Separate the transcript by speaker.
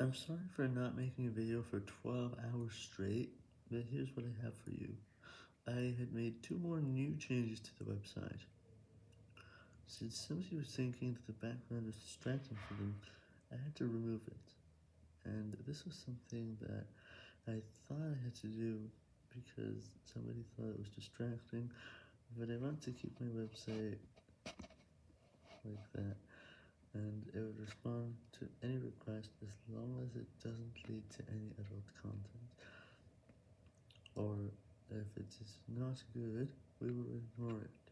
Speaker 1: I'm sorry for not making a video for 12 hours straight, but here's what I have for you. I had made two more new changes to the website. Since somebody was thinking that the background was distracting for them, I had to remove it. And this was something that I thought I had to do because somebody thought it was distracting, but I want to keep my website like that it would respond to any request as long as it doesn't lead to any adult content. Or if it is not good, we will ignore it.